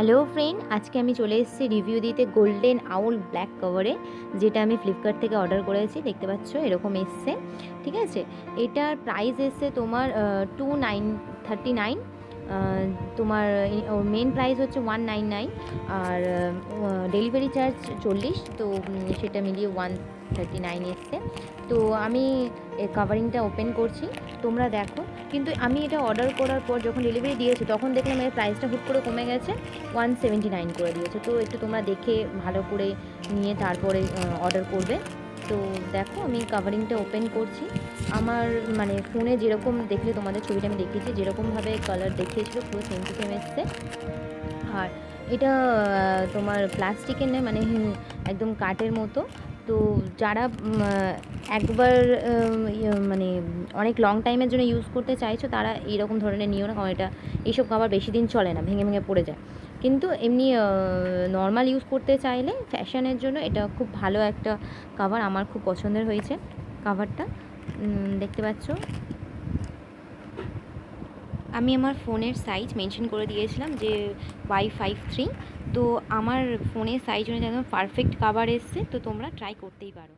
Hello friend আজকে আমি চলে এসেছি রিভিউ দিতে গোল্ডেন আউল ব্ল্যাক কভারে যেটা আমি ফ্লিপকার্ট থেকে অর্ডার করেছি। দেখতে পাচ্ছ, এরকম এসছে, ঠিক আছে? এটার প্রাইস এসছে তোমার টু নাইন থার্টি নাইন তোমার ওর মেন প্রাইস হচ্ছে ওয়ান নাইন নাইন আর ডেলিভারি চার্জ চল্লিশ, তো সেটা মিলিয়ে ওয়ান থার্টি নাইন এসছে। তো আমি কাভারিংটা ওপেন করছি, তোমরা দেখো। কিন্তু আমি এটা অর্ডার করার পর যখন ডেলিভারি দিয়েছে, তখন দেখলাম এর প্রাইসটা হুট করে কমে গেছে ওয়ান সেভেন্টি নাইন করে দিয়েছে। তো একটু তোমরা দেখে ভালো করে নিয়ে তারপরে অর্ডার করবে। তো দেখো, আমি কাভারিংটা ওপেন করছি। আমার মানে ফোনে যেরকম দেখলে তোমাদের ছবিটা আমি দেখিয়েছি, যেরকমভাবে কালার দেখিয়েছিল পুরো সেম টু সেম এসছে আর এটা তোমার প্লাস্টিকের নয় মানে একদম কাঠের মতো। তো যারা একবার ইয়ে, মানে অনেক লং টাইমের জন্য ইউজ করতে চাইছো তারা এরকম ধরনের নিও না কারণ এটা এইসব খাবার বেশি দিন চলে না ভেঙে ভেঙে পড়ে যায়। কিন্তু এমনি নর্মাল ইউজ করতে চাইলে ফ্যাশনের জন্য এটা খুব ভালো একটা কাভার আমার খুব পছন্দের হয়েছে কাভারটা দেখতে পাচ্ছ? আমি আমার ফোনের সাইজ মেনশন করে দিয়েছিলাম যে ওয়াই ফাইভ থ্রি তো আমার ফোনের সাইজ অনুযায়ী পারফেক্ট কাভার এসছে, তো তোমরা ট্রাই করতেই পারো।